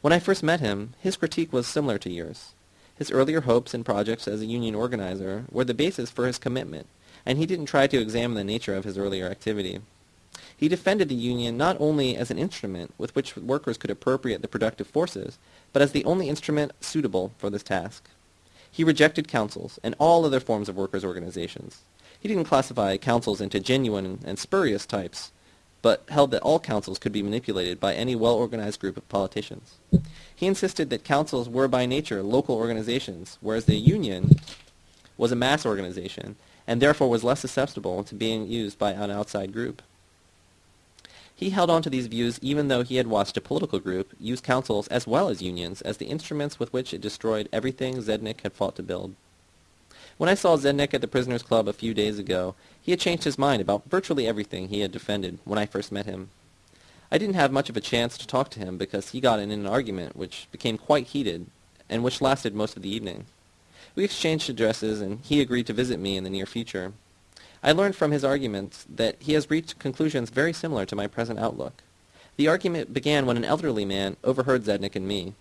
When I first met him, his critique was similar to yours. His earlier hopes and projects as a union organizer were the basis for his commitment, and he didn't try to examine the nature of his earlier activity. He defended the union not only as an instrument with which workers could appropriate the productive forces, but as the only instrument suitable for this task. He rejected councils and all other forms of workers' organizations. He didn't classify councils into genuine and spurious types, but held that all councils could be manipulated by any well-organized group of politicians. He insisted that councils were by nature local organizations, whereas the union was a mass organization, and therefore was less susceptible to being used by an outside group. He held on to these views even though he had watched a political group use councils as well as unions as the instruments with which it destroyed everything Zednik had fought to build. When I saw Zednik at the Prisoners' Club a few days ago, he had changed his mind about virtually everything he had defended when I first met him. I didn't have much of a chance to talk to him because he got in an argument which became quite heated and which lasted most of the evening. We exchanged addresses and he agreed to visit me in the near future. I learned from his arguments that he has reached conclusions very similar to my present outlook. The argument began when an elderly man overheard Zednik and me.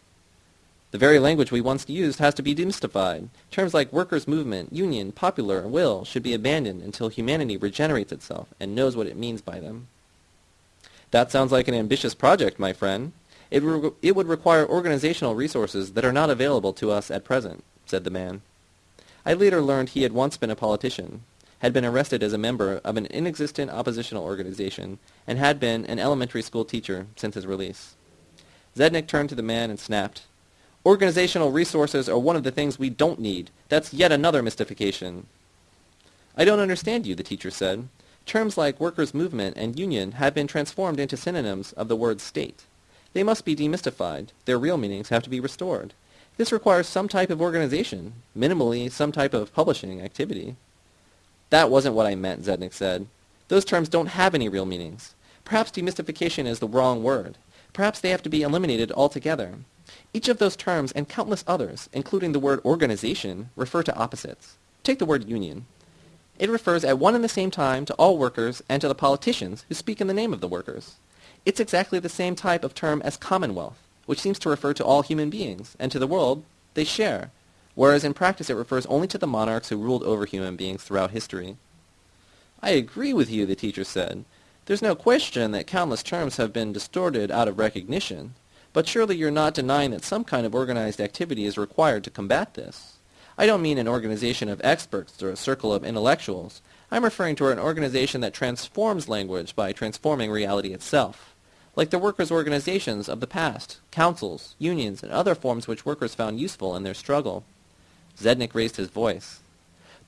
The very language we once used has to be demystified. Terms like workers' movement, union, popular, will should be abandoned until humanity regenerates itself and knows what it means by them. That sounds like an ambitious project, my friend. It, re- it would require organizational resources that are not available to us at present, said the man. I later learned he had once been a politician, had been arrested as a member of an inexistent oppositional organization, and had been an elementary school teacher since his release. Zednik turned to the man and snapped, Organizational resources are one of the things we don't need. That's yet another mystification. I don't understand you, the teacher said. Terms like workers' movement and union have been transformed into synonyms of the word state. They must be demystified. Their real meanings have to be restored. This requires some type of organization, minimally some type of publishing activity. That wasn't what I meant, Zednik said. Those terms don't have any real meanings. Perhaps demystification is the wrong word. Perhaps they have to be eliminated altogether. Each of those terms and countless others, including the word organization, refer to opposites. Take the word union. It refers at one and the same time to all workers and to the politicians who speak in the name of the workers. It's exactly the same type of term as commonwealth, which seems to refer to all human beings and to the world they share, whereas in practice it refers only to the monarchs who ruled over human beings throughout history. I agree with you, the teacher said. There's no question that countless terms have been distorted out of recognition, but surely you're not denying that some kind of organized activity is required to combat this. I don't mean an organization of experts or a circle of intellectuals. I'm referring to an organization that transforms language by transforming reality itself like the workers' organizations of the past, councils, unions, and other forms which workers found useful in their struggle. Zednik raised his voice.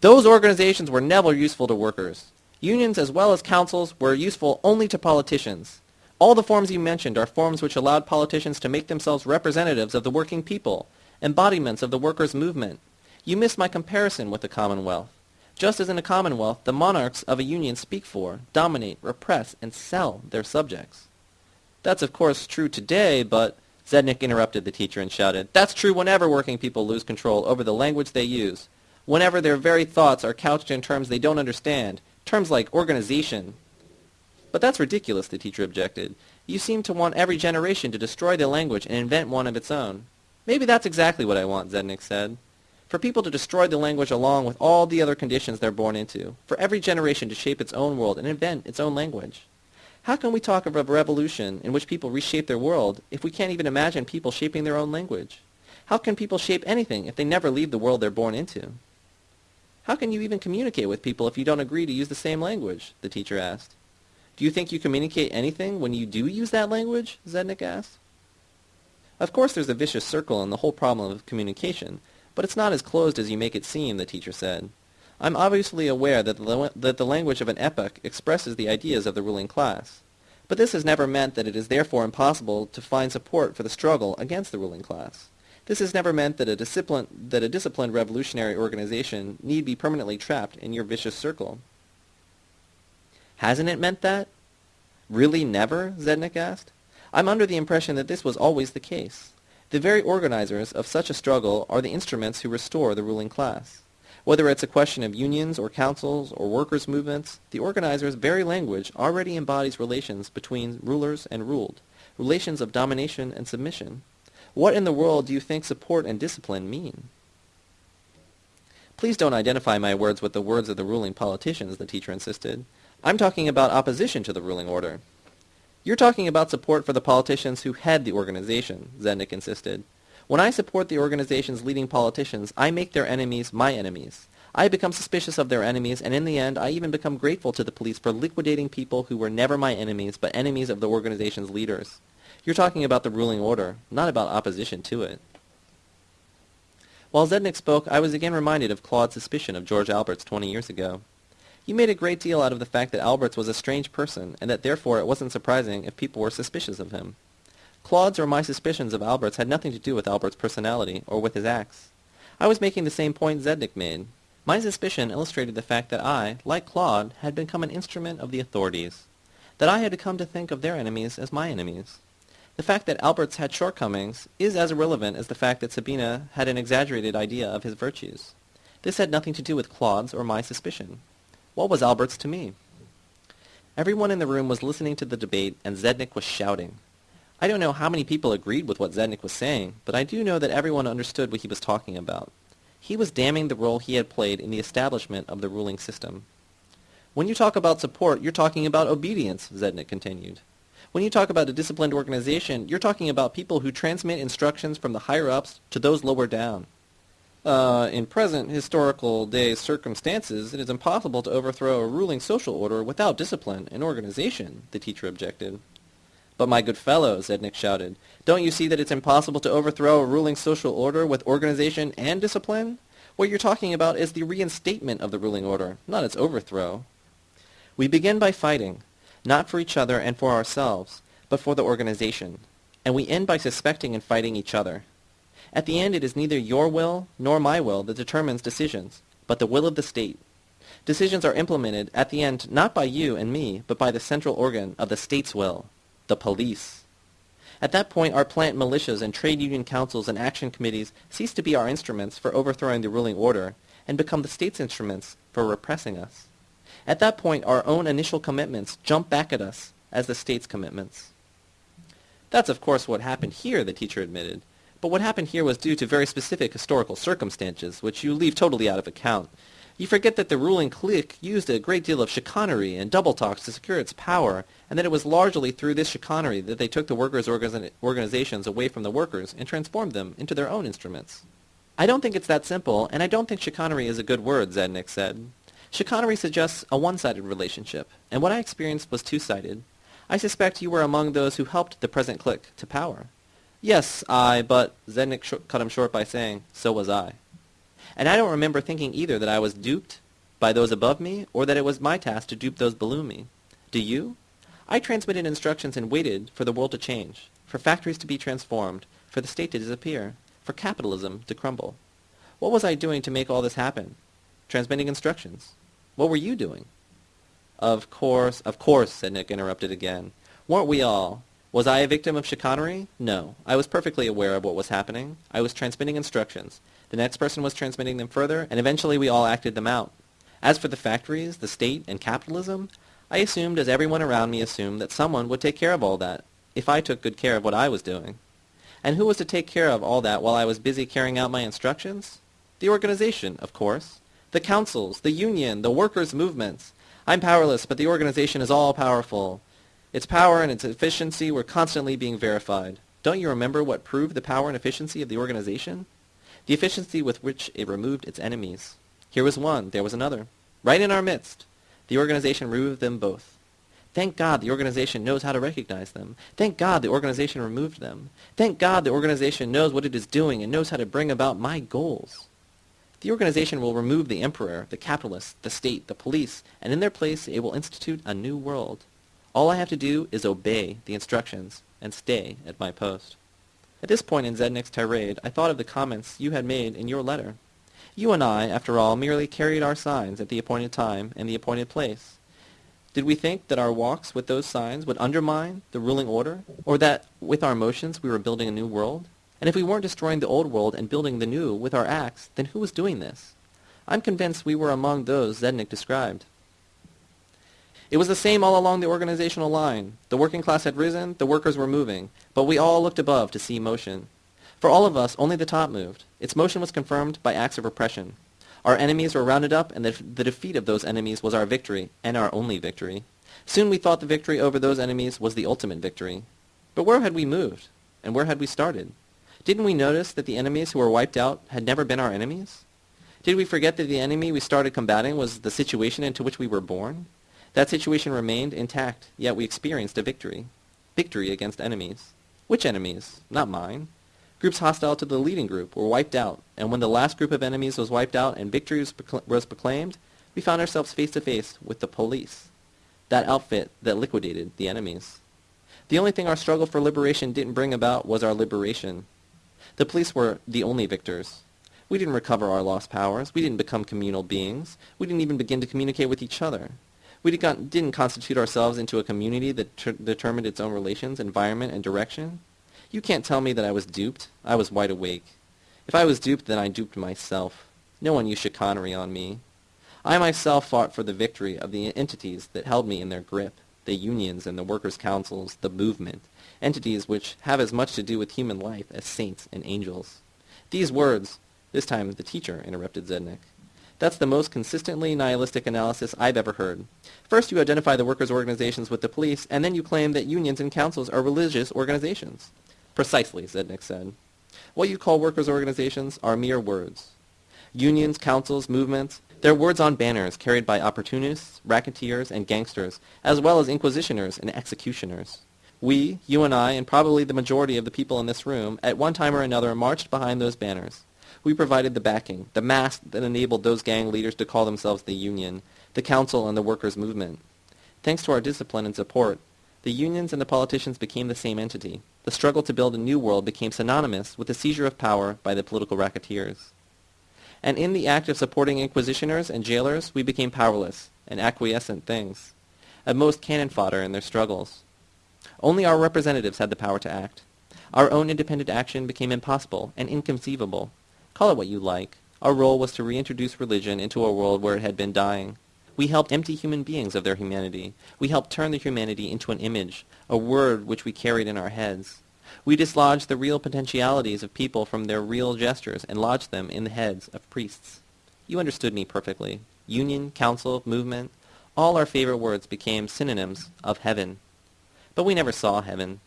Those organizations were never useful to workers. Unions as well as councils were useful only to politicians. All the forms you mentioned are forms which allowed politicians to make themselves representatives of the working people, embodiments of the workers' movement. You miss my comparison with the Commonwealth. Just as in a Commonwealth, the monarchs of a union speak for, dominate, repress, and sell their subjects. That's of course true today, but Zednik interrupted the teacher and shouted, That's true whenever working people lose control over the language they use, whenever their very thoughts are couched in terms they don't understand, terms like organization. But that's ridiculous, the teacher objected. You seem to want every generation to destroy the language and invent one of its own. Maybe that's exactly what I want, Zednik said. For people to destroy the language along with all the other conditions they're born into. For every generation to shape its own world and invent its own language. How can we talk of a revolution in which people reshape their world if we can't even imagine people shaping their own language? How can people shape anything if they never leave the world they're born into? How can you even communicate with people if you don't agree to use the same language? the teacher asked. Do you think you communicate anything when you do use that language? Zednik asked. Of course there's a vicious circle in the whole problem of communication, but it's not as closed as you make it seem, the teacher said. I'm obviously aware that the, that the language of an epoch expresses the ideas of the ruling class. But this has never meant that it is therefore impossible to find support for the struggle against the ruling class. This has never meant that a, that a disciplined revolutionary organization need be permanently trapped in your vicious circle. Hasn't it meant that? Really never? Zednik asked. I'm under the impression that this was always the case. The very organizers of such a struggle are the instruments who restore the ruling class. Whether it's a question of unions or councils or workers' movements, the organizer's very language already embodies relations between rulers and ruled, relations of domination and submission. What in the world do you think support and discipline mean? Please don't identify my words with the words of the ruling politicians, the teacher insisted. I'm talking about opposition to the ruling order. You're talking about support for the politicians who head the organization, Zednik insisted. When I support the organization's leading politicians, I make their enemies my enemies. I become suspicious of their enemies, and in the end, I even become grateful to the police for liquidating people who were never my enemies, but enemies of the organization's leaders. You're talking about the ruling order, not about opposition to it. While Zednik spoke, I was again reminded of Claude's suspicion of George Alberts 20 years ago. You made a great deal out of the fact that Alberts was a strange person, and that therefore it wasn't surprising if people were suspicious of him. Claude's or my suspicions of Alberts had nothing to do with Alberts' personality or with his acts. I was making the same point Zednik made. My suspicion illustrated the fact that I, like Claude, had become an instrument of the authorities, that I had come to think of their enemies as my enemies. The fact that Alberts had shortcomings is as irrelevant as the fact that Sabina had an exaggerated idea of his virtues. This had nothing to do with Claude's or my suspicion. What was Alberts to me? Everyone in the room was listening to the debate, and Zednik was shouting. I don't know how many people agreed with what Zednik was saying, but I do know that everyone understood what he was talking about. He was damning the role he had played in the establishment of the ruling system. When you talk about support, you're talking about obedience, Zednik continued. When you talk about a disciplined organization, you're talking about people who transmit instructions from the higher-ups to those lower down. Uh, in present historical day circumstances, it is impossible to overthrow a ruling social order without discipline and organization, the teacher objected. But my good fellow, Zednik shouted, don't you see that it's impossible to overthrow a ruling social order with organization and discipline? What you're talking about is the reinstatement of the ruling order, not its overthrow. We begin by fighting, not for each other and for ourselves, but for the organization. And we end by suspecting and fighting each other. At the end, it is neither your will nor my will that determines decisions, but the will of the state. Decisions are implemented at the end not by you and me, but by the central organ of the state's will, the police. At that point, our plant militias and trade union councils and action committees cease to be our instruments for overthrowing the ruling order and become the state's instruments for repressing us. At that point, our own initial commitments jump back at us as the state's commitments. That's of course what happened here, the teacher admitted. But what happened here was due to very specific historical circumstances, which you leave totally out of account. You forget that the ruling clique used a great deal of chicanery and double talks to secure its power, and that it was largely through this chicanery that they took the workers' organizations away from the workers and transformed them into their own instruments. I don't think it's that simple, and I don't think chicanery is a good word, Zednik said. Chicanery suggests a one-sided relationship, and what I experienced was two-sided. I suspect you were among those who helped the present clique to power. Yes, I, but Zednik cut him short by saying, so was I. And I don't remember thinking either that I was duped by those above me, or that it was my task to dupe those below me. Do you? I transmitted instructions and waited for the world to change, for factories to be transformed, for the state to disappear, for capitalism to crumble. What was I doing to make all this happen? Transmitting instructions. What were you doing? Of course, of course, said Nick, interrupted again. Weren't we all? Was I a victim of chicanery? No. I was perfectly aware of what was happening. I was transmitting instructions. The next person was transmitting them further, and eventually we all acted them out. As for the factories, the state, and capitalism, I assumed, as everyone around me assumed, that someone would take care of all that, if I took good care of what I was doing. And who was to take care of all that while I was busy carrying out my instructions? The organization, of course the councils, the union, the workers' movements. I'm powerless, but the organization is all powerful. Its power and its efficiency were constantly being verified. Don't you remember what proved the power and efficiency of the organization? The efficiency with which it removed its enemies. Here was one, there was another. Right in our midst. The organization removed them both. Thank God the organization knows how to recognize them. Thank God the organization removed them. Thank God the organization knows what it is doing and knows how to bring about my goals. The organization will remove the emperor, the capitalists, the state, the police, and in their place it will institute a new world. All I have to do is obey the instructions and stay at my post. At this point in Zednik's tirade, I thought of the comments you had made in your letter. You and I, after all, merely carried our signs at the appointed time and the appointed place. Did we think that our walks with those signs would undermine the ruling order, or that with our motions we were building a new world? And if we weren't destroying the old world and building the new with our acts, then who was doing this? I'm convinced we were among those Zednik described. It was the same all along the organizational line. The working class had risen, the workers were moving, but we all looked above to see motion. For all of us, only the top moved. Its motion was confirmed by acts of repression. Our enemies were rounded up, and the, the defeat of those enemies was our victory, and our only victory. Soon we thought the victory over those enemies was the ultimate victory. But where had we moved? And where had we started? Didn't we notice that the enemies who were wiped out had never been our enemies? Did we forget that the enemy we started combating was the situation into which we were born? That situation remained intact, yet we experienced a victory. Victory against enemies. Which enemies? Not mine. Groups hostile to the leading group were wiped out, and when the last group of enemies was wiped out and victory was, procl- was proclaimed, we found ourselves face to face with the police, that outfit that liquidated the enemies. The only thing our struggle for liberation didn't bring about was our liberation. The police were the only victors. We didn't recover our lost powers. We didn't become communal beings. We didn't even begin to communicate with each other. We didn't constitute ourselves into a community that ter- determined its own relations, environment, and direction. You can't tell me that I was duped. I was wide awake. If I was duped, then I duped myself. No one used chicanery on me. I myself fought for the victory of the entities that held me in their grip, the unions and the workers' councils, the movement, entities which have as much to do with human life as saints and angels. These words, this time the teacher interrupted Zednik. That's the most consistently nihilistic analysis I've ever heard. First you identify the workers' organizations with the police, and then you claim that unions and councils are religious organizations. Precisely, Zednik said. What you call workers' organizations are mere words. Unions, councils, movements, they're words on banners carried by opportunists, racketeers, and gangsters, as well as inquisitioners and executioners. We, you and I, and probably the majority of the people in this room, at one time or another marched behind those banners. We provided the backing, the mask that enabled those gang leaders to call themselves the Union, the Council, and the Workers' Movement. Thanks to our discipline and support, the unions and the politicians became the same entity. The struggle to build a new world became synonymous with the seizure of power by the political racketeers. And in the act of supporting inquisitioners and jailers, we became powerless and acquiescent things, at most cannon fodder in their struggles. Only our representatives had the power to act. Our own independent action became impossible and inconceivable. Call it what you like. Our role was to reintroduce religion into a world where it had been dying. We helped empty human beings of their humanity. We helped turn the humanity into an image, a word which we carried in our heads. We dislodged the real potentialities of people from their real gestures and lodged them in the heads of priests. You understood me perfectly. Union, council, movement, all our favorite words became synonyms of heaven. But we never saw heaven.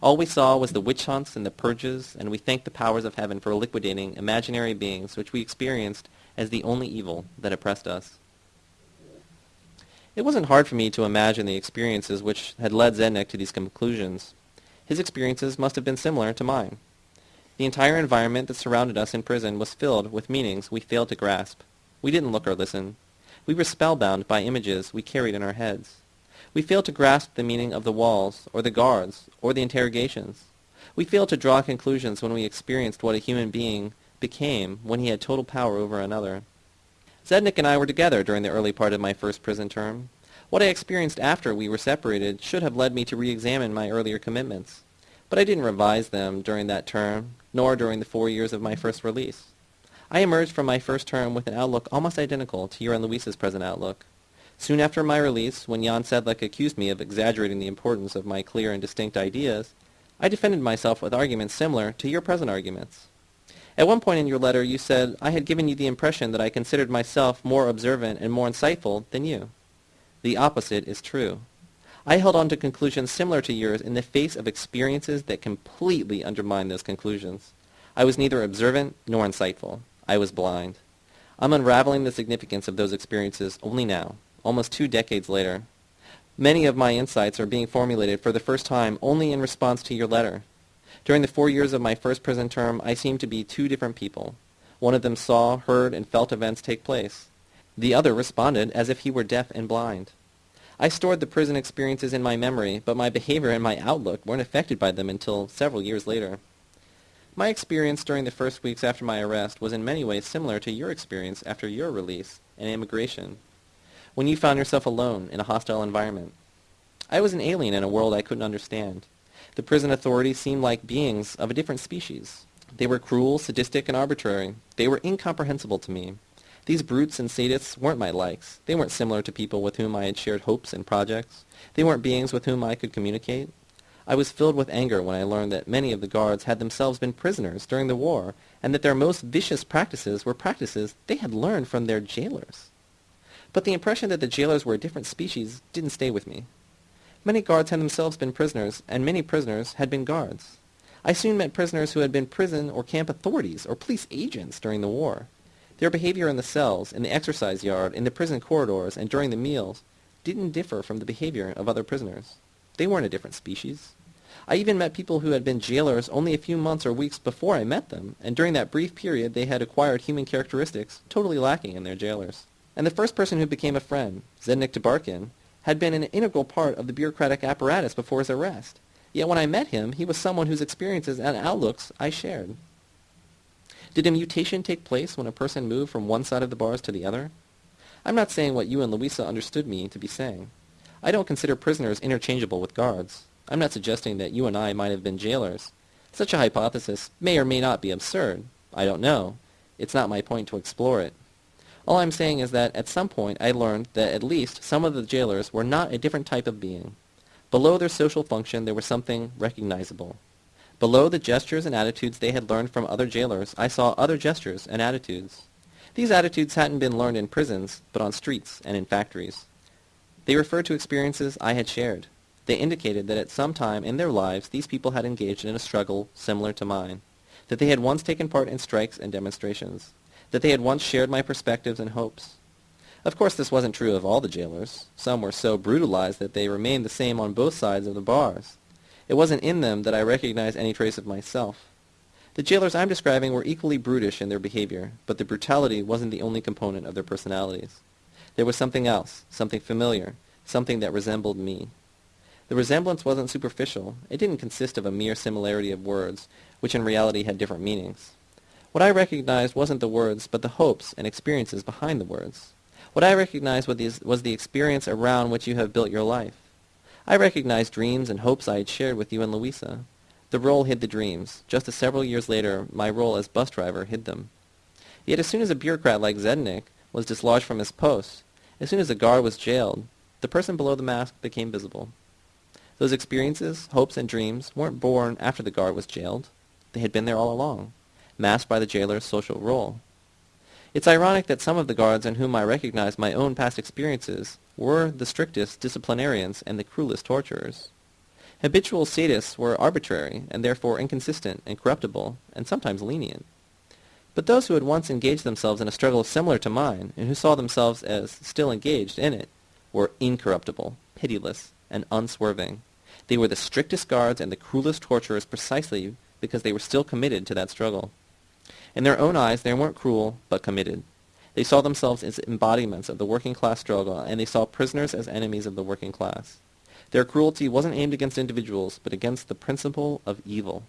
All we saw was the witch hunts and the purges, and we thanked the powers of heaven for liquidating imaginary beings which we experienced as the only evil that oppressed us. It wasn't hard for me to imagine the experiences which had led Zednik to these conclusions. His experiences must have been similar to mine. The entire environment that surrounded us in prison was filled with meanings we failed to grasp. We didn't look or listen. We were spellbound by images we carried in our heads. We failed to grasp the meaning of the walls, or the guards, or the interrogations. We failed to draw conclusions when we experienced what a human being became when he had total power over another. Zednik and I were together during the early part of my first prison term. What I experienced after we were separated should have led me to re-examine my earlier commitments. But I didn't revise them during that term, nor during the four years of my first release. I emerged from my first term with an outlook almost identical to your and Luis's present outlook. Soon after my release, when Jan Sedlik accused me of exaggerating the importance of my clear and distinct ideas, I defended myself with arguments similar to your present arguments. At one point in your letter, you said I had given you the impression that I considered myself more observant and more insightful than you. The opposite is true. I held on to conclusions similar to yours in the face of experiences that completely undermined those conclusions. I was neither observant nor insightful. I was blind. I'm unraveling the significance of those experiences only now, almost two decades later. Many of my insights are being formulated for the first time only in response to your letter. During the four years of my first prison term, I seemed to be two different people. One of them saw, heard, and felt events take place. The other responded as if he were deaf and blind. I stored the prison experiences in my memory, but my behavior and my outlook weren't affected by them until several years later. My experience during the first weeks after my arrest was in many ways similar to your experience after your release and immigration, when you found yourself alone in a hostile environment. I was an alien in a world I couldn't understand. The prison authorities seemed like beings of a different species. They were cruel, sadistic, and arbitrary. They were incomprehensible to me. These brutes and sadists weren't my likes. They weren't similar to people with whom I had shared hopes and projects. They weren't beings with whom I could communicate. I was filled with anger when I learned that many of the guards had themselves been prisoners during the war, and that their most vicious practices were practices they had learned from their jailers. But the impression that the jailers were a different species didn't stay with me. Many guards had themselves been prisoners, and many prisoners had been guards. I soon met prisoners who had been prison or camp authorities or police agents during the war. Their behavior in the cells, in the exercise yard, in the prison corridors, and during the meals didn't differ from the behavior of other prisoners. They weren't a different species. I even met people who had been jailers only a few months or weeks before I met them, and during that brief period they had acquired human characteristics totally lacking in their jailers. And the first person who became a friend, Zednik Tabarkin, had been an integral part of the bureaucratic apparatus before his arrest. Yet when I met him, he was someone whose experiences and outlooks I shared. Did a mutation take place when a person moved from one side of the bars to the other? I'm not saying what you and Louisa understood me to be saying. I don't consider prisoners interchangeable with guards. I'm not suggesting that you and I might have been jailers. Such a hypothesis may or may not be absurd. I don't know. It's not my point to explore it. All I'm saying is that at some point I learned that at least some of the jailers were not a different type of being. Below their social function there was something recognizable. Below the gestures and attitudes they had learned from other jailers, I saw other gestures and attitudes. These attitudes hadn't been learned in prisons, but on streets and in factories. They referred to experiences I had shared. They indicated that at some time in their lives these people had engaged in a struggle similar to mine, that they had once taken part in strikes and demonstrations, that they had once shared my perspectives and hopes. Of course this wasn't true of all the jailers. Some were so brutalized that they remained the same on both sides of the bars. It wasn't in them that I recognized any trace of myself. The jailers I'm describing were equally brutish in their behavior, but the brutality wasn't the only component of their personalities. There was something else, something familiar, something that resembled me. The resemblance wasn't superficial. It didn't consist of a mere similarity of words, which in reality had different meanings. What I recognized wasn't the words, but the hopes and experiences behind the words. What I recognized was the experience around which you have built your life. I recognized dreams and hopes I had shared with you and Louisa. The role hid the dreams, just as several years later my role as bus driver hid them. Yet as soon as a bureaucrat like Zednik was dislodged from his post, as soon as a guard was jailed, the person below the mask became visible. Those experiences, hopes, and dreams weren't born after the guard was jailed. They had been there all along, masked by the jailer's social role. It's ironic that some of the guards in whom I recognized my own past experiences were the strictest disciplinarians and the cruelest torturers. Habitual sadists were arbitrary and therefore inconsistent and corruptible and sometimes lenient. But those who had once engaged themselves in a struggle similar to mine and who saw themselves as still engaged in it were incorruptible, pitiless, and unswerving. They were the strictest guards and the cruelest torturers precisely because they were still committed to that struggle. In their own eyes they weren't cruel, but committed. They saw themselves as embodiments of the working class struggle, and they saw prisoners as enemies of the working class. Their cruelty wasn't aimed against individuals, but against the principle of evil.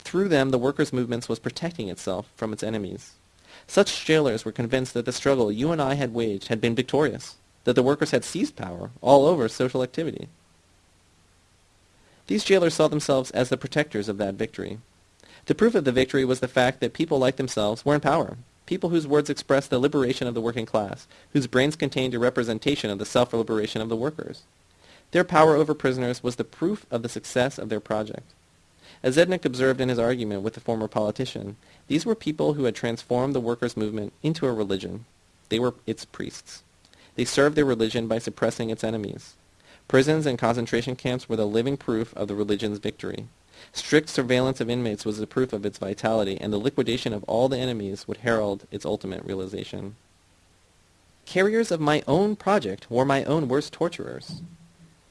Through them, the workers' movement was protecting itself from its enemies. Such jailers were convinced that the struggle you and I had waged had been victorious, that the workers had seized power all over social activity. These jailers saw themselves as the protectors of that victory. The proof of the victory was the fact that people like themselves were in power, people whose words expressed the liberation of the working class, whose brains contained a representation of the self-liberation of the workers. Their power over prisoners was the proof of the success of their project. As Zednik observed in his argument with the former politician, these were people who had transformed the workers' movement into a religion. They were its priests. They served their religion by suppressing its enemies. Prisons and concentration camps were the living proof of the religion's victory. Strict surveillance of inmates was the proof of its vitality, and the liquidation of all the enemies would herald its ultimate realization. Carriers of my own project were my own worst torturers.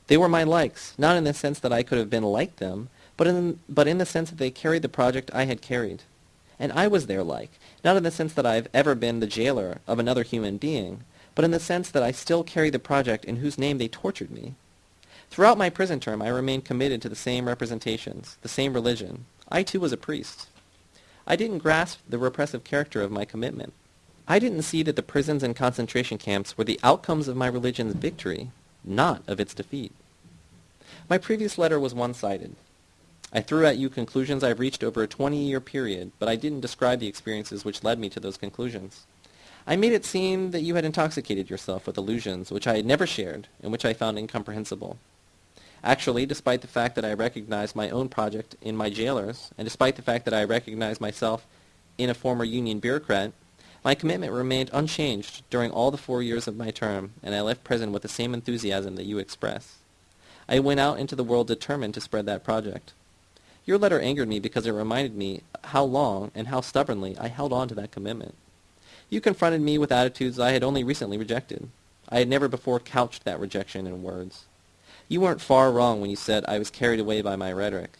They were my likes, not in the sense that I could have been like them, but in, but in the sense that they carried the project I had carried. And I was their like, not in the sense that I have ever been the jailer of another human being, but in the sense that I still carry the project in whose name they tortured me. Throughout my prison term, I remained committed to the same representations, the same religion. I too was a priest. I didn't grasp the repressive character of my commitment. I didn't see that the prisons and concentration camps were the outcomes of my religion's victory, not of its defeat. My previous letter was one-sided. I threw at you conclusions I've reached over a 20-year period, but I didn't describe the experiences which led me to those conclusions. I made it seem that you had intoxicated yourself with illusions which I had never shared and which I found incomprehensible. Actually, despite the fact that I recognized my own project in my jailers, and despite the fact that I recognized myself in a former Union bureaucrat, my commitment remained unchanged during all the four years of my term, and I left prison with the same enthusiasm that you express. I went out into the world determined to spread that project. Your letter angered me because it reminded me how long and how stubbornly I held on to that commitment. You confronted me with attitudes I had only recently rejected. I had never before couched that rejection in words. You weren't far wrong when you said I was carried away by my rhetoric.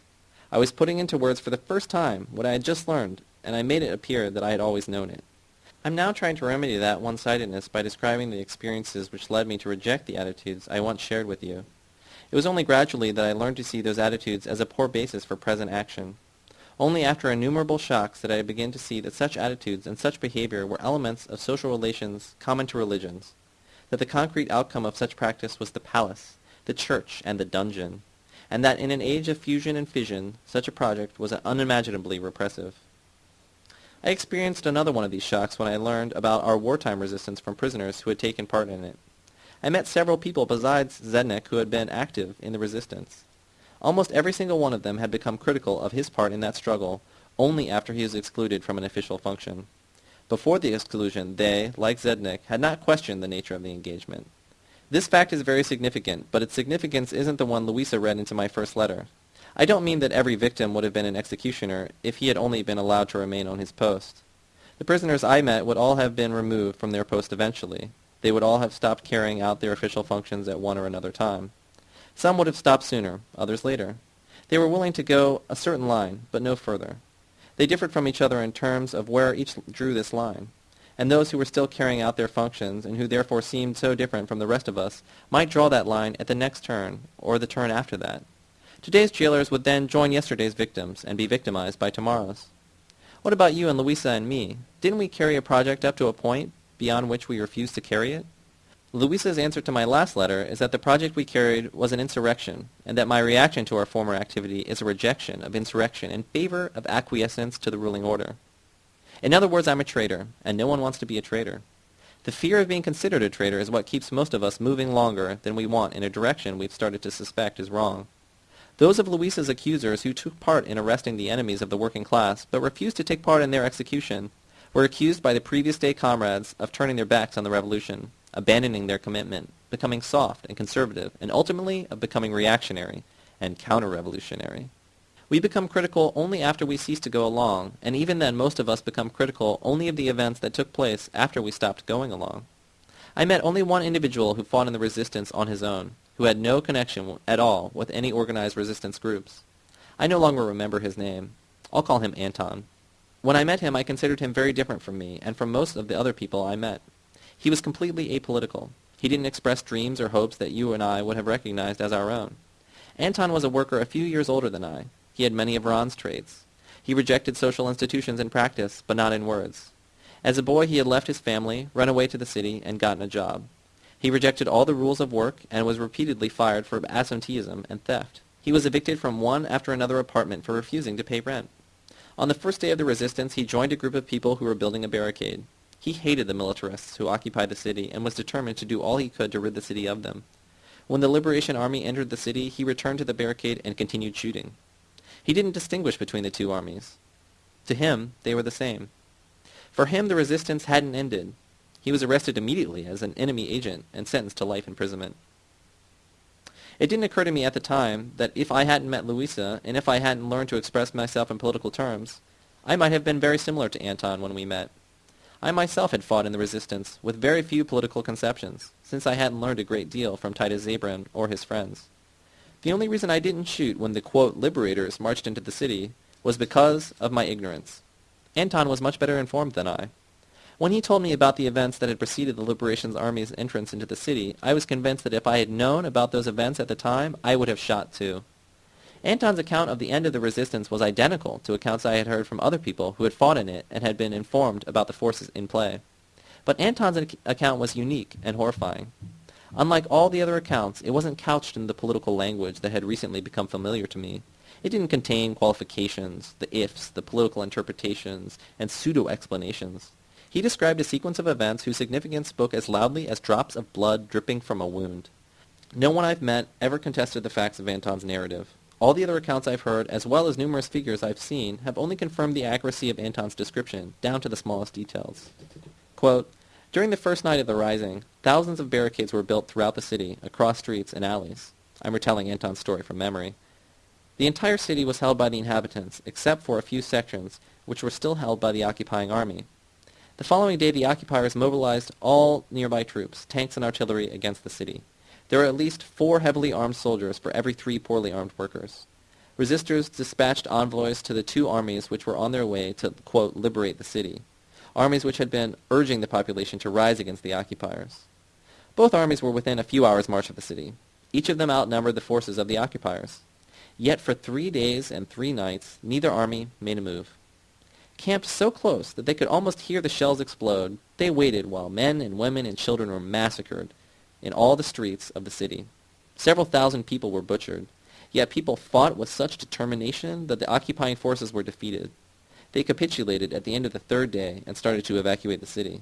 I was putting into words for the first time what I had just learned, and I made it appear that I had always known it. I'm now trying to remedy that one-sidedness by describing the experiences which led me to reject the attitudes I once shared with you. It was only gradually that I learned to see those attitudes as a poor basis for present action. Only after innumerable shocks did I begin to see that such attitudes and such behavior were elements of social relations common to religions, that the concrete outcome of such practice was the palace, the church, and the dungeon, and that in an age of fusion and fission such a project was unimaginably repressive. I experienced another one of these shocks when I learned about our wartime resistance from prisoners who had taken part in it. I met several people besides Zednik who had been active in the resistance. Almost every single one of them had become critical of his part in that struggle only after he was excluded from an official function. Before the exclusion, they, like Zednik, had not questioned the nature of the engagement. This fact is very significant, but its significance isn't the one Louisa read into my first letter. I don't mean that every victim would have been an executioner if he had only been allowed to remain on his post. The prisoners I met would all have been removed from their post eventually. They would all have stopped carrying out their official functions at one or another time. Some would have stopped sooner, others later. They were willing to go a certain line, but no further. They differed from each other in terms of where each drew this line and those who were still carrying out their functions, and who therefore seemed so different from the rest of us, might draw that line at the next turn, or the turn after that. Today's jailers would then join yesterday's victims, and be victimized by tomorrow's. What about you and Louisa and me? Didn't we carry a project up to a point beyond which we refused to carry it? Louisa's answer to my last letter is that the project we carried was an insurrection, and that my reaction to our former activity is a rejection of insurrection in favor of acquiescence to the ruling order. In other words, I'm a traitor, and no one wants to be a traitor. The fear of being considered a traitor is what keeps most of us moving longer than we want in a direction we've started to suspect is wrong. Those of Luisa's accusers who took part in arresting the enemies of the working class, but refused to take part in their execution, were accused by the previous day comrades of turning their backs on the revolution, abandoning their commitment, becoming soft and conservative, and ultimately of becoming reactionary and counter-revolutionary. We become critical only after we cease to go along, and even then most of us become critical only of the events that took place after we stopped going along. I met only one individual who fought in the resistance on his own, who had no connection at all with any organized resistance groups. I no longer remember his name. I'll call him Anton. When I met him, I considered him very different from me and from most of the other people I met. He was completely apolitical. He didn't express dreams or hopes that you and I would have recognized as our own. Anton was a worker a few years older than I, he had many of Ron's traits. He rejected social institutions in practice, but not in words. As a boy, he had left his family, run away to the city, and gotten a job. He rejected all the rules of work and was repeatedly fired for absenteeism and theft. He was evicted from one after another apartment for refusing to pay rent. On the first day of the resistance, he joined a group of people who were building a barricade. He hated the militarists who occupied the city and was determined to do all he could to rid the city of them. When the Liberation Army entered the city, he returned to the barricade and continued shooting. He didn't distinguish between the two armies. To him, they were the same. For him, the resistance hadn't ended. He was arrested immediately as an enemy agent and sentenced to life imprisonment. It didn't occur to me at the time that if I hadn't met Louisa, and if I hadn't learned to express myself in political terms, I might have been very similar to Anton when we met. I myself had fought in the resistance with very few political conceptions, since I hadn't learned a great deal from Titus Zabrin or his friends. The only reason I didn't shoot when the, quote, liberators marched into the city was because of my ignorance. Anton was much better informed than I. When he told me about the events that had preceded the Liberation Army's entrance into the city, I was convinced that if I had known about those events at the time, I would have shot too. Anton's account of the end of the resistance was identical to accounts I had heard from other people who had fought in it and had been informed about the forces in play. But Anton's account was unique and horrifying. Unlike all the other accounts, it wasn't couched in the political language that had recently become familiar to me. It didn't contain qualifications, the ifs, the political interpretations, and pseudo-explanations. He described a sequence of events whose significance spoke as loudly as drops of blood dripping from a wound. No one I've met ever contested the facts of Anton's narrative. All the other accounts I've heard, as well as numerous figures I've seen, have only confirmed the accuracy of Anton's description, down to the smallest details. Quote, During the first night of the rising, thousands of barricades were built throughout the city, across streets and alleys. I'm retelling Anton's story from memory. The entire city was held by the inhabitants, except for a few sections, which were still held by the occupying army. The following day the occupiers mobilized all nearby troops, tanks and artillery, against the city. There were at least four heavily armed soldiers for every three poorly armed workers. Resistors dispatched envoys to the two armies which were on their way to, quote, liberate the city, armies which had been urging the population to rise against the occupiers. Both armies were within a few hours' march of the city. Each of them outnumbered the forces of the occupiers. Yet for three days and three nights, neither army made a move. Camped so close that they could almost hear the shells explode, they waited while men and women and children were massacred in all the streets of the city. Several thousand people were butchered. Yet people fought with such determination that the occupying forces were defeated. They capitulated at the end of the third day and started to evacuate the city.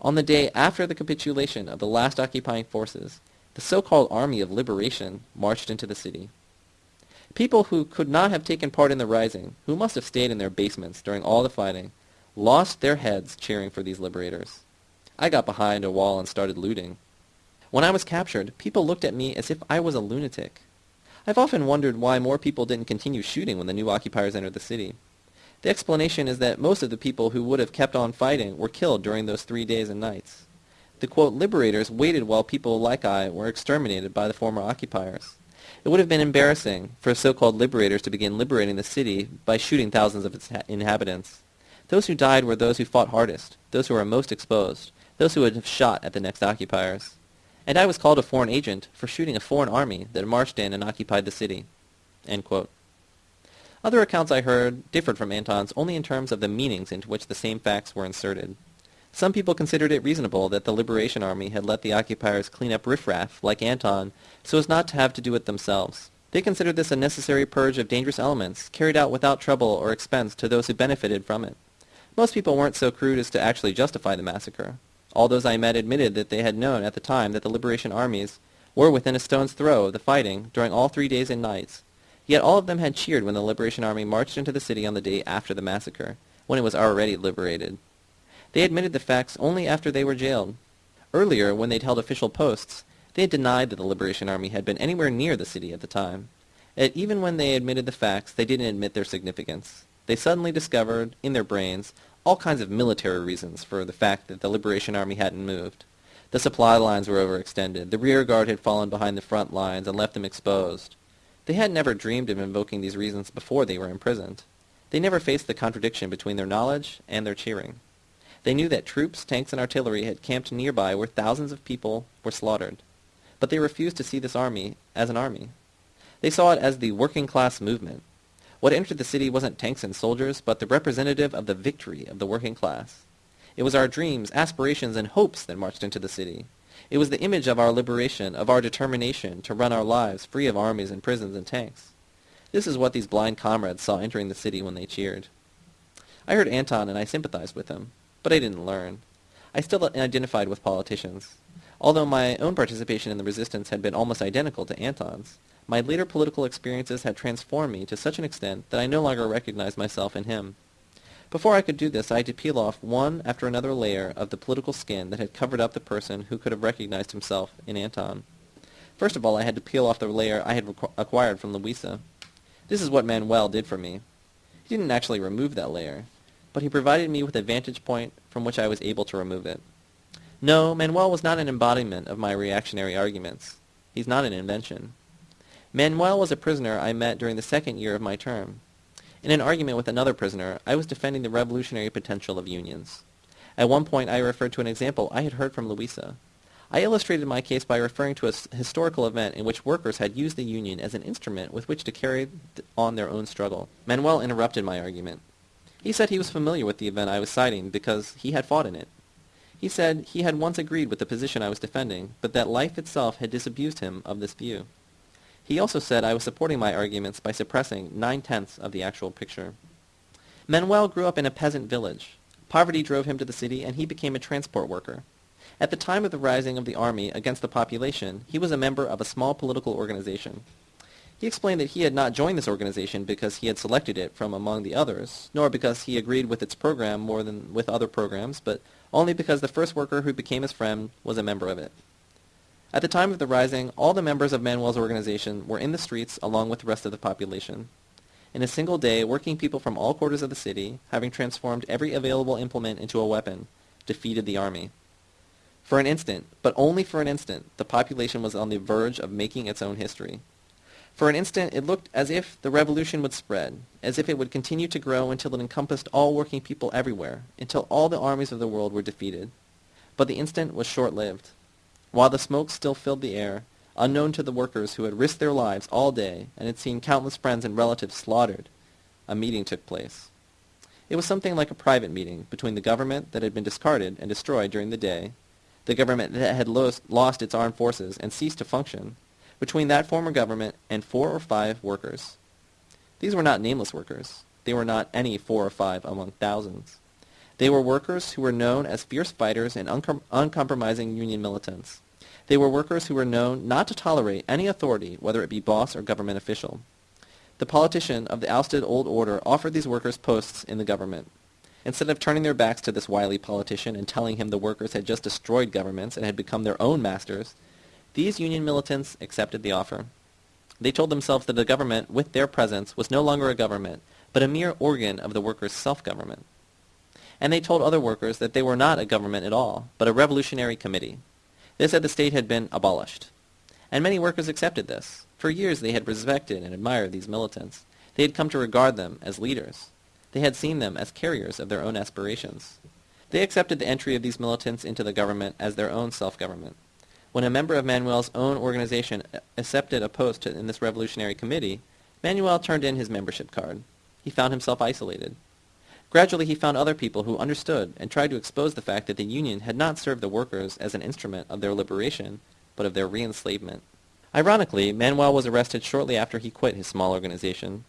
On the day after the capitulation of the last occupying forces, the so-called Army of Liberation marched into the city. People who could not have taken part in the rising, who must have stayed in their basements during all the fighting, lost their heads cheering for these liberators. I got behind a wall and started looting. When I was captured, people looked at me as if I was a lunatic. I've often wondered why more people didn't continue shooting when the new occupiers entered the city. The explanation is that most of the people who would have kept on fighting were killed during those three days and nights. The quote, liberators waited while people like I were exterminated by the former occupiers. It would have been embarrassing for so-called liberators to begin liberating the city by shooting thousands of its inhabitants. Those who died were those who fought hardest, those who were most exposed, those who would have shot at the next occupiers. And I was called a foreign agent for shooting a foreign army that marched in and occupied the city. Other accounts I heard differed from Anton's only in terms of the meanings into which the same facts were inserted. Some people considered it reasonable that the Liberation Army had let the occupiers clean up riffraff, like Anton, so as not to have to do it themselves. They considered this a necessary purge of dangerous elements, carried out without trouble or expense to those who benefited from it. Most people weren't so crude as to actually justify the massacre. All those I met admitted that they had known at the time that the Liberation armies were within a stone's throw of the fighting during all three days and nights. Yet all of them had cheered when the Liberation Army marched into the city on the day after the massacre, when it was already liberated. They admitted the facts only after they were jailed. Earlier, when they'd held official posts, they had denied that the Liberation Army had been anywhere near the city at the time. Yet even when they admitted the facts, they didn't admit their significance. They suddenly discovered, in their brains, all kinds of military reasons for the fact that the Liberation Army hadn't moved. The supply lines were overextended. The rear guard had fallen behind the front lines and left them exposed. They had never dreamed of invoking these reasons before they were imprisoned. They never faced the contradiction between their knowledge and their cheering. They knew that troops, tanks, and artillery had camped nearby where thousands of people were slaughtered. But they refused to see this army as an army. They saw it as the working class movement. What entered the city wasn't tanks and soldiers, but the representative of the victory of the working class. It was our dreams, aspirations, and hopes that marched into the city. It was the image of our liberation, of our determination to run our lives free of armies and prisons and tanks. This is what these blind comrades saw entering the city when they cheered. I heard Anton and I sympathized with him. But I didn't learn. I still identified with politicians. Although my own participation in the resistance had been almost identical to Anton's, my later political experiences had transformed me to such an extent that I no longer recognized myself in him. Before I could do this, I had to peel off one after another layer of the political skin that had covered up the person who could have recognized himself in Anton. First of all, I had to peel off the layer I had acquired from Louisa. This is what Manuel did for me. He didn't actually remove that layer but he provided me with a vantage point from which I was able to remove it. No, Manuel was not an embodiment of my reactionary arguments. He's not an invention. Manuel was a prisoner I met during the second year of my term. In an argument with another prisoner, I was defending the revolutionary potential of unions. At one point, I referred to an example I had heard from Louisa. I illustrated my case by referring to a historical event in which workers had used the union as an instrument with which to carry on their own struggle. Manuel interrupted my argument. He said he was familiar with the event I was citing because he had fought in it. He said he had once agreed with the position I was defending, but that life itself had disabused him of this view. He also said I was supporting my arguments by suppressing nine-tenths of the actual picture. Manuel grew up in a peasant village. Poverty drove him to the city, and he became a transport worker. At the time of the rising of the army against the population, he was a member of a small political organization. He explained that he had not joined this organization because he had selected it from among the others, nor because he agreed with its program more than with other programs, but only because the first worker who became his friend was a member of it. At the time of the rising, all the members of Manuel's organization were in the streets along with the rest of the population. In a single day, working people from all quarters of the city, having transformed every available implement into a weapon, defeated the army. For an instant, but only for an instant, the population was on the verge of making its own history. For an instant it looked as if the revolution would spread, as if it would continue to grow until it encompassed all working people everywhere, until all the armies of the world were defeated. But the instant was short-lived. While the smoke still filled the air, unknown to the workers who had risked their lives all day and had seen countless friends and relatives slaughtered, a meeting took place. It was something like a private meeting between the government that had been discarded and destroyed during the day, the government that had lost, its armed forces and ceased to function, between that former government and four or five workers. These were not nameless workers. They were not any four or five among thousands. They were workers who were known as fierce fighters and uncom- uncompromising union militants. They were workers who were known not to tolerate any authority, whether it be boss or government official. The politician of the ousted old order offered these workers posts in the government. Instead of turning their backs to this wily politician and telling him the workers had just destroyed governments and had become their own masters, these Union militants accepted the offer. They told themselves that the government, with their presence, was no longer a government, but a mere organ of the workers' self-government. And they told other workers that they were not a government at all, but a revolutionary committee. They said the state had been abolished. And many workers accepted this. For years they had respected and admired these militants. They had come to regard them as leaders. They had seen them as carriers of their own aspirations. They accepted the entry of these militants into the government as their own self-government. When a member of Manuel's own organization accepted a post in this revolutionary committee, Manuel turned in his membership card. He found himself isolated. Gradually he found other people who understood and tried to expose the fact that the Union had not served the workers as an instrument of their liberation, but of their re-enslavement. Ironically, Manuel was arrested shortly after he quit his small organization.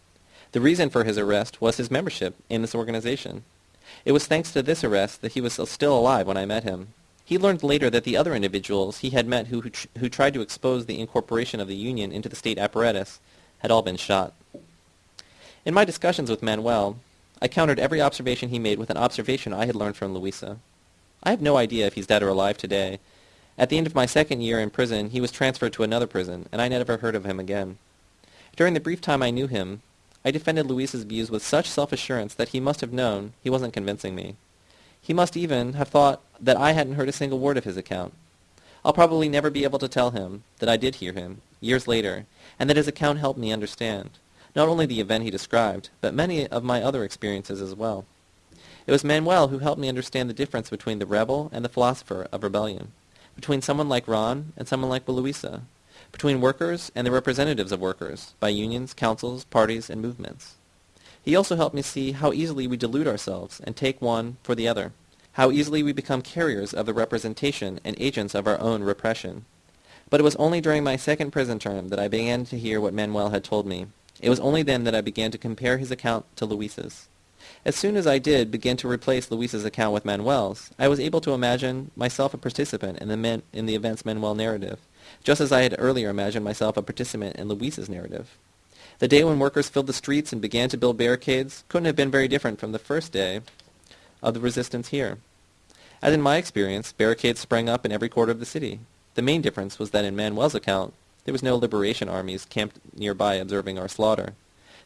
The reason for his arrest was his membership in this organization. It was thanks to this arrest that he was still alive when I met him. He learned later that the other individuals he had met who, who, who tried to expose the incorporation of the Union into the state apparatus had all been shot. In my discussions with Manuel, I countered every observation he made with an observation I had learned from Luisa. I have no idea if he's dead or alive today. At the end of my second year in prison, he was transferred to another prison, and I never heard of him again. During the brief time I knew him, I defended Luisa's views with such self-assurance that he must have known he wasn't convincing me. He must even have thought that I hadn't heard a single word of his account. I'll probably never be able to tell him that I did hear him, years later, and that his account helped me understand, not only the event he described, but many of my other experiences as well. It was Manuel who helped me understand the difference between the rebel and the philosopher of rebellion, between someone like Ron and someone like Luisa, between workers and the representatives of workers, by unions, councils, parties, and movements. He also helped me see how easily we delude ourselves and take one for the other, how easily we become carriers of the representation and agents of our own repression. But it was only during my second prison term that I began to hear what Manuel had told me. It was only then that I began to compare his account to Luisa's. As soon as I did begin to replace Luisa's account with Manuel's, I was able to imagine myself a participant in the, in the events Manuel narrative, just as I had earlier imagined myself a participant in Luisa's narrative. The day when workers filled the streets and began to build barricades couldn't have been very different from the first day of the resistance here. As in my experience, barricades sprang up in every quarter of the city. The main difference was that in Manuel's account, there was no liberation armies camped nearby observing our slaughter.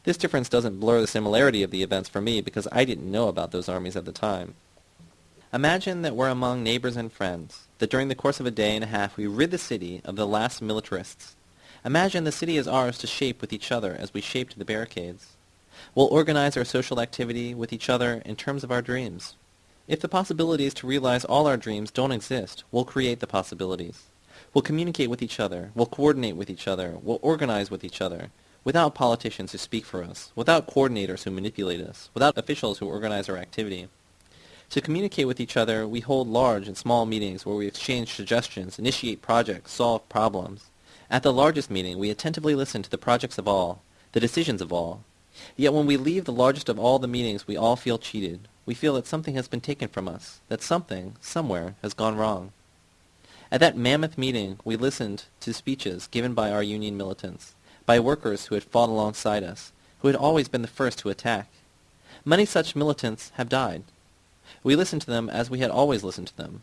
This difference doesn't blur the similarity of the events for me because I didn't know about those armies at the time. Imagine that we're among neighbors and friends, that during the course of a day and a half we rid the city of the last militarists, Imagine the city is ours to shape with each other as we shaped the barricades. We'll organize our social activity with each other in terms of our dreams. If the possibilities to realize all our dreams don't exist, we'll create the possibilities. We'll communicate with each other. We'll coordinate with each other. We'll organize with each other. Without politicians who speak for us. Without coordinators who manipulate us. Without officials who organize our activity. To communicate with each other, we hold large and small meetings where we exchange suggestions, initiate projects, solve problems. At the largest meeting, we attentively listen to the projects of all, the decisions of all. Yet when we leave the largest of all the meetings, we all feel cheated. We feel that something has been taken from us, that something, somewhere, has gone wrong. At that mammoth meeting, we listened to speeches given by our union militants, by workers who had fought alongside us, who had always been the first to attack. Many such militants have died. We listened to them as we had always listened to them,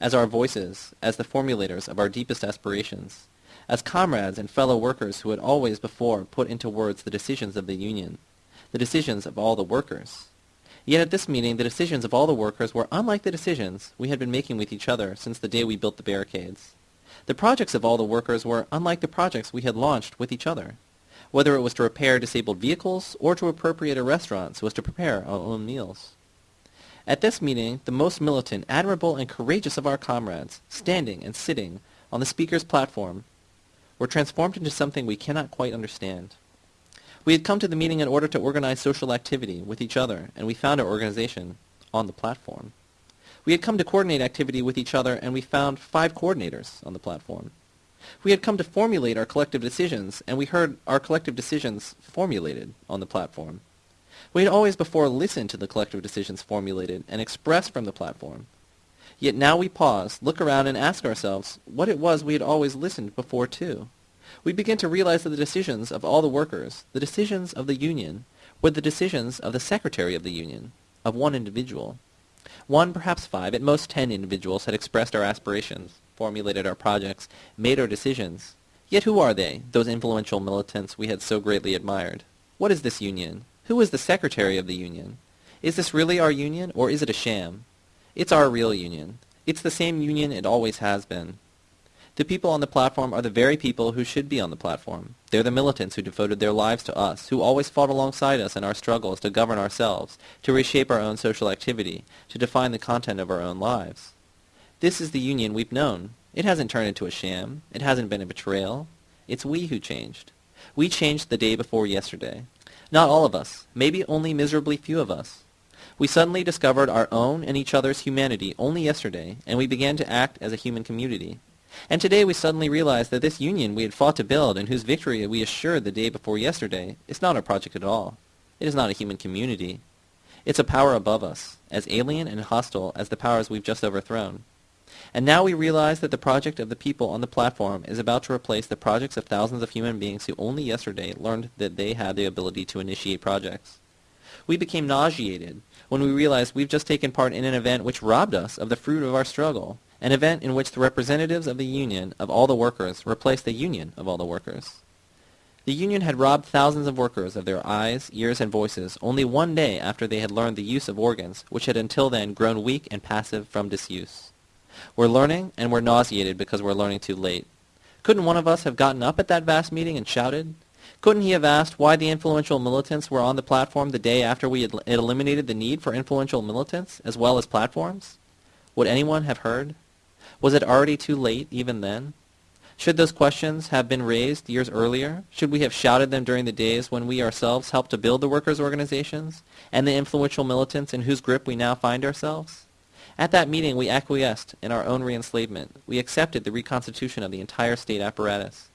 as our voices, as the formulators of our deepest aspirations, as comrades and fellow workers who had always before put into words the decisions of the Union, the decisions of all the workers. Yet at this meeting the decisions of all the workers were unlike the decisions we had been making with each other since the day we built the barricades. The projects of all the workers were unlike the projects we had launched with each other, whether it was to repair disabled vehicles or to appropriate a restaurant so as to prepare our own meals. At this meeting, the most militant, admirable, and courageous of our comrades, standing and sitting on the speaker's platform, were transformed into something we cannot quite understand. We had come to the meeting in order to organize social activity with each other, and we found our organization on the platform. We had come to coordinate activity with each other, and we found five coordinators on the platform. We had come to formulate our collective decisions, and we heard our collective decisions formulated on the platform. We had always before listened to the collective decisions formulated and expressed from the platform. Yet now we pause, look around, and ask ourselves what it was we had always listened before to. We begin to realize that the decisions of all the workers, the decisions of the union, were the decisions of the secretary of the union, of one individual. One, perhaps five, at most ten individuals had expressed our aspirations, formulated our projects, made our decisions. Yet who are they, those influential militants we had so greatly admired? What is this union? Who is the secretary of the union? Is this really our union, or is it a sham? It's our real union. It's the same union it always has been. The people on the platform are the very people who should be on the platform. They're the militants who devoted their lives to us, who always fought alongside us in our struggles to govern ourselves, to reshape our own social activity, to define the content of our own lives. This is the union we've known. It hasn't turned into a sham. It hasn't been a betrayal. It's we who changed. We changed the day before yesterday. Not all of us, maybe only miserably few of us. We suddenly discovered our own and each other's humanity only yesterday, and we began to act as a human community. And today we suddenly realize that this union we had fought to build and whose victory we assured the day before yesterday is not our project at all. It is not a human community. It's a power above us, as alien and hostile as the powers we've just overthrown. And now we realize that the project of the people on the platform is about to replace the projects of thousands of human beings who only yesterday learned that they had the ability to initiate projects. We became nauseated when we realized we've just taken part in an event which robbed us of the fruit of our struggle, an event in which the representatives of the union of all the workers replaced the union of all the workers. The union had robbed thousands of workers of their eyes, ears, and voices only one day after they had learned the use of organs which had until then grown weak and passive from disuse. We're learning, and we're nauseated because we're learning too late. Couldn't one of us have gotten up at that vast meeting and shouted? Couldn't he have asked why the influential militants were on the platform the day after we had eliminated the need for influential militants as well as platforms? Would anyone have heard? Was it already too late even then? Should those questions have been raised years earlier? Should we have shouted them during the days when we ourselves helped to build the workers' organizations and the influential militants in whose grip we now find ourselves? At that meeting, we acquiesced in our own reenslavement. We accepted the reconstitution of the entire state apparatus.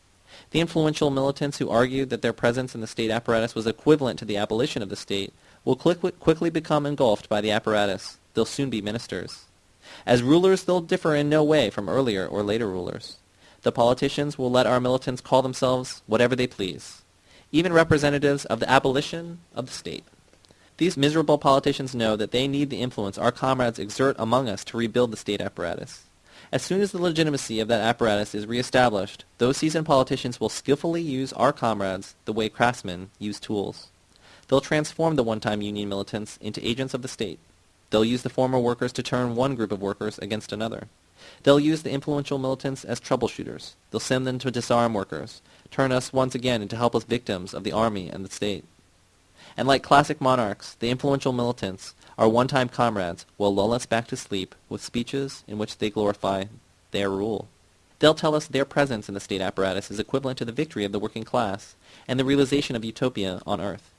The influential militants who argued that their presence in the state apparatus was equivalent to the abolition of the state will quickly become engulfed by the apparatus. They'll soon be ministers. As rulers, they'll differ in no way from earlier or later rulers. The politicians will let our militants call themselves whatever they please, even representatives of the abolition of the state. These miserable politicians know that they need the influence our comrades exert among us to rebuild the state apparatus. As soon as the legitimacy of that apparatus is reestablished, those seasoned politicians will skillfully use our comrades the way craftsmen use tools. They'll transform the one-time Union militants into agents of the state. They'll use the former workers to turn one group of workers against another. They'll use the influential militants as troubleshooters. They'll send them to disarm workers, turn us once again into helpless victims of the army and the state. And like classic monarchs, the influential militants our one-time comrades will lull us back to sleep with speeches in which they glorify their rule. They'll tell us their presence in the state apparatus is equivalent to the victory of the working class and the realization of utopia on earth.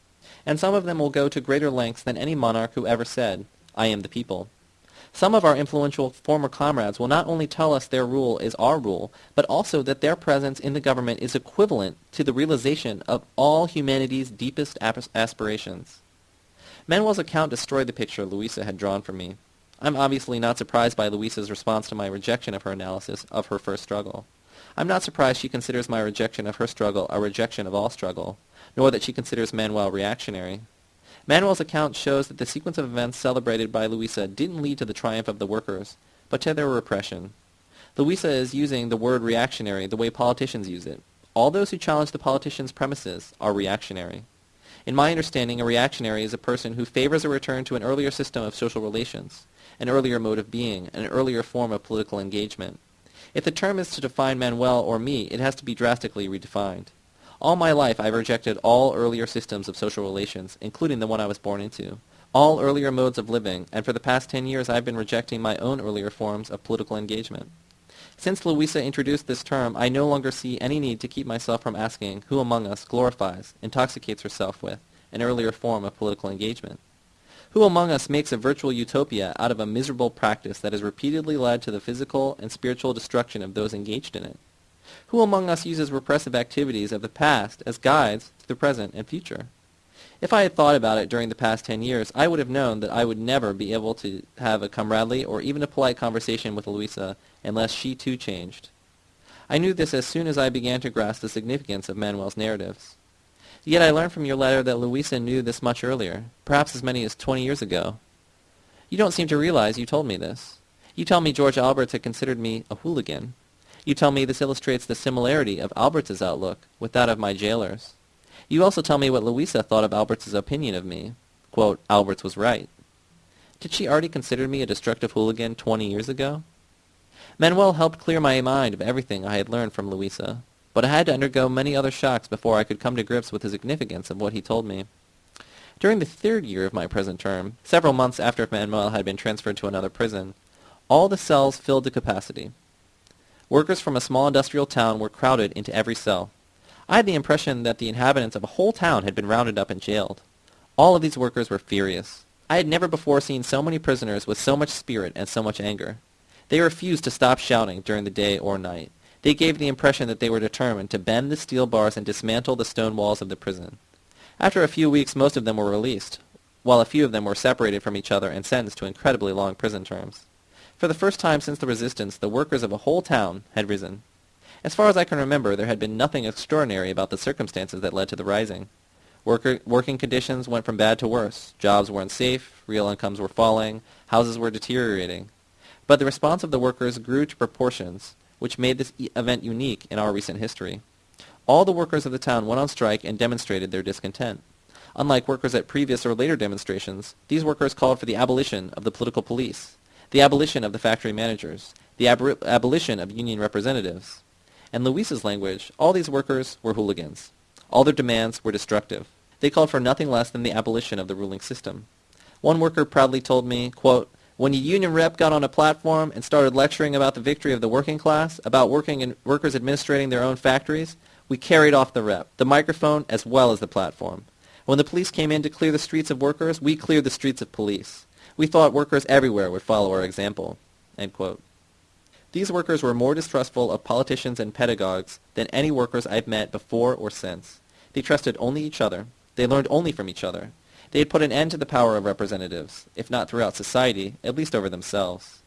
And some of them will go to greater lengths than any monarch who ever said, I am the people. Some of our influential former comrades will not only tell us their rule is our rule, but also that their presence in the government is equivalent to the realization of all humanity's deepest aspirations. Manuel's account destroyed the picture Luisa had drawn for me. I'm obviously not surprised by Luisa's response to my rejection of her analysis of her first struggle. I'm not surprised she considers my rejection of her struggle a rejection of all struggle, nor that she considers Manuel reactionary. Manuel's account shows that the sequence of events celebrated by Luisa didn't lead to the triumph of the workers, but to their repression. Luisa is using the word reactionary the way politicians use it. All those who challenge the politician's premises are reactionary. In my understanding, a reactionary is a person who favors a return to an earlier system of social relations, an earlier mode of being, an earlier form of political engagement. If the term is to define Manuel or me, it has to be drastically redefined. All my life I've rejected all earlier systems of social relations, including the one I was born into, all earlier modes of living, and for the past ten years I've been rejecting my own earlier forms of political engagement. Since Luisa introduced this term, I no longer see any need to keep myself from asking who among us glorifies, intoxicates herself with, an earlier form of political engagement. Who among us makes a virtual utopia out of a miserable practice that has repeatedly led to the physical and spiritual destruction of those engaged in it? Who among us uses repressive activities of the past as guides to the present and future? If I had thought about it during the past ten years, I would have known that I would never be able to have a comradely or even a polite conversation with Luisa unless she too changed. I knew this as soon as I began to grasp the significance of Manuel's narratives. Yet I learned from your letter that Luisa knew this much earlier, perhaps as many as twenty years ago. You don't seem to realize you told me this. You tell me George Alberts had considered me a hooligan. You tell me this illustrates the similarity of Alberts' outlook with that of my jailers. You also tell me what Luisa thought of Alberts' opinion of me. Quote, Alberts was right. Did she already consider me a destructive hooligan twenty years ago? Manuel helped clear my mind of everything I had learned from Luisa, but I had to undergo many other shocks before I could come to grips with the significance of what he told me. During the third year of my present term, several months after Manuel had been transferred to another prison, all the cells filled to capacity. Workers from a small industrial town were crowded into every cell. I had the impression that the inhabitants of a whole town had been rounded up and jailed. All of these workers were furious. I had never before seen so many prisoners with so much spirit and so much anger. They refused to stop shouting during the day or night. They gave the impression that they were determined to bend the steel bars and dismantle the stone walls of the prison. After a few weeks, most of them were released, while a few of them were separated from each other and sentenced to incredibly long prison terms. For the first time since the resistance, the workers of a whole town had risen. As far as I can remember, there had been nothing extraordinary about the circumstances that led to the rising. Worker, working conditions went from bad to worse. Jobs were unsafe, real incomes were falling, houses were deteriorating. But the response of the workers grew to proportions which made this e- event unique in our recent history. All the workers of the town went on strike and demonstrated their discontent. Unlike workers at previous or later demonstrations, these workers called for the abolition of the political police, the abolition of the factory managers, the ab- abolition of union representatives. In Luisa's language, all these workers were hooligans. All their demands were destructive. They called for nothing less than the abolition of the ruling system. One worker proudly told me, quote, when a union rep got on a platform and started lecturing about the victory of the working class, about working and workers administrating their own factories, we carried off the rep, the microphone as well as the platform. When the police came in to clear the streets of workers, we cleared the streets of police. We thought workers everywhere would follow our example. These workers were more distrustful of politicians and pedagogues than any workers I've met before or since. They trusted only each other. They learned only from each other. They had put an end to the power of representatives, if not throughout society, at least over themselves.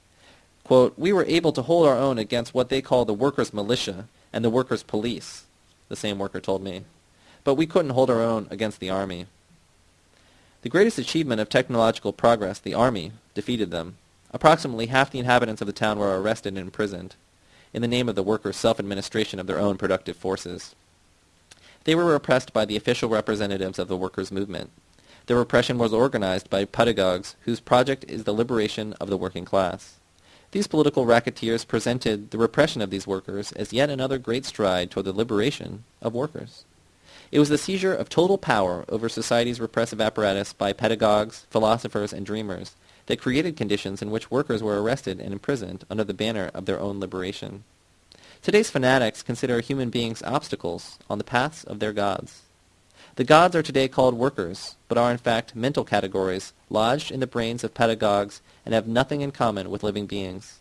Quote, we were able to hold our own against what they call the workers' militia and the workers' police, the same worker told me. But we couldn't hold our own against the army. The greatest achievement of technological progress, the army, defeated them. Approximately half the inhabitants of the town were arrested and imprisoned, in the name of the workers' self-administration of their own productive forces. They were repressed by the official representatives of the workers' movement. The repression was organized by pedagogues whose project is the liberation of the working class. These political racketeers presented the repression of these workers as yet another great stride toward the liberation of workers. It was the seizure of total power over society's repressive apparatus by pedagogues, philosophers, and dreamers that created conditions in which workers were arrested and imprisoned under the banner of their own liberation. Today's fanatics consider human beings obstacles on the paths of their gods. The gods are today called workers, but are in fact mental categories lodged in the brains of pedagogues and have nothing in common with living beings.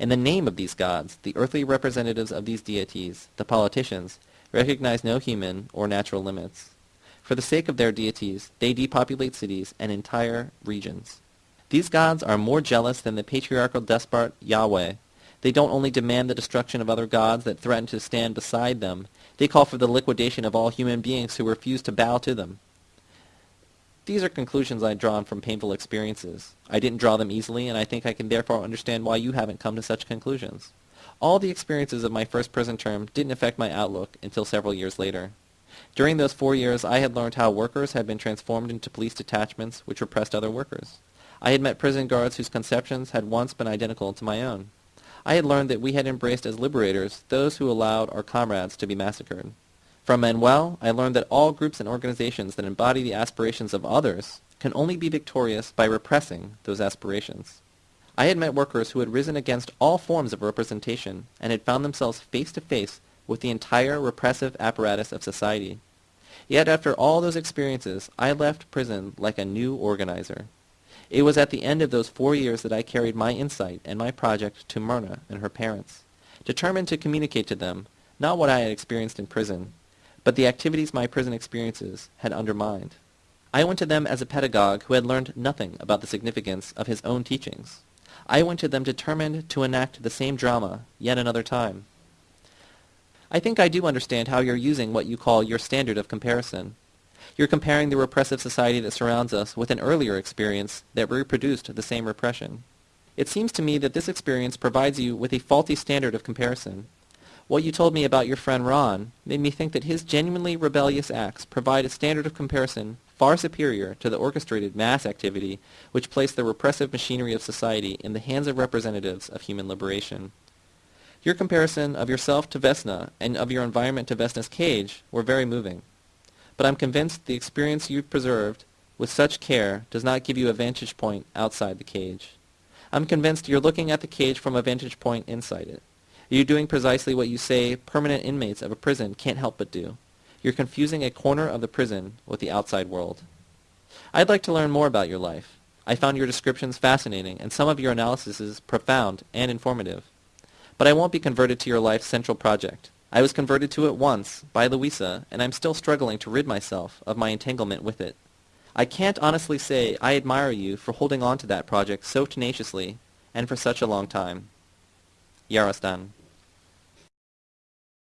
In the name of these gods, the earthly representatives of these deities, the politicians, recognize no human or natural limits. For the sake of their deities, they depopulate cities and entire regions. These gods are more jealous than the patriarchal despot Yahweh. They don't only demand the destruction of other gods that threaten to stand beside them, they call for the liquidation of all human beings who refuse to bow to them. These are conclusions I drawn from painful experiences. I didn't draw them easily, and I think I can therefore understand why you haven't come to such conclusions. All the experiences of my first prison term didn't affect my outlook until several years later. During those four years, I had learned how workers had been transformed into police detachments which repressed other workers. I had met prison guards whose conceptions had once been identical to my own. I had learned that we had embraced as liberators those who allowed our comrades to be massacred. From Manuel, I learned that all groups and organizations that embody the aspirations of others can only be victorious by repressing those aspirations. I had met workers who had risen against all forms of representation and had found themselves face to face with the entire repressive apparatus of society. Yet after all those experiences, I left prison like a new organizer. It was at the end of those four years that I carried my insight and my project to Myrna and her parents, determined to communicate to them not what I had experienced in prison, but the activities my prison experiences had undermined. I went to them as a pedagogue who had learned nothing about the significance of his own teachings. I went to them determined to enact the same drama yet another time. I think I do understand how you're using what you call your standard of comparison. You're comparing the repressive society that surrounds us with an earlier experience that reproduced the same repression. It seems to me that this experience provides you with a faulty standard of comparison. What you told me about your friend Ron made me think that his genuinely rebellious acts provide a standard of comparison far superior to the orchestrated mass activity which placed the repressive machinery of society in the hands of representatives of human liberation. Your comparison of yourself to Vesna and of your environment to Vesna's cage were very moving. But I'm convinced the experience you've preserved with such care does not give you a vantage point outside the cage. I'm convinced you're looking at the cage from a vantage point inside it. You're doing precisely what you say permanent inmates of a prison can't help but do. You're confusing a corner of the prison with the outside world. I'd like to learn more about your life. I found your descriptions fascinating and some of your analyses profound and informative. But I won't be converted to your life's central project. I was converted to it once, by Luisa, and I'm still struggling to rid myself of my entanglement with it. I can't honestly say I admire you for holding on to that project so tenaciously and for such a long time. Yarostan.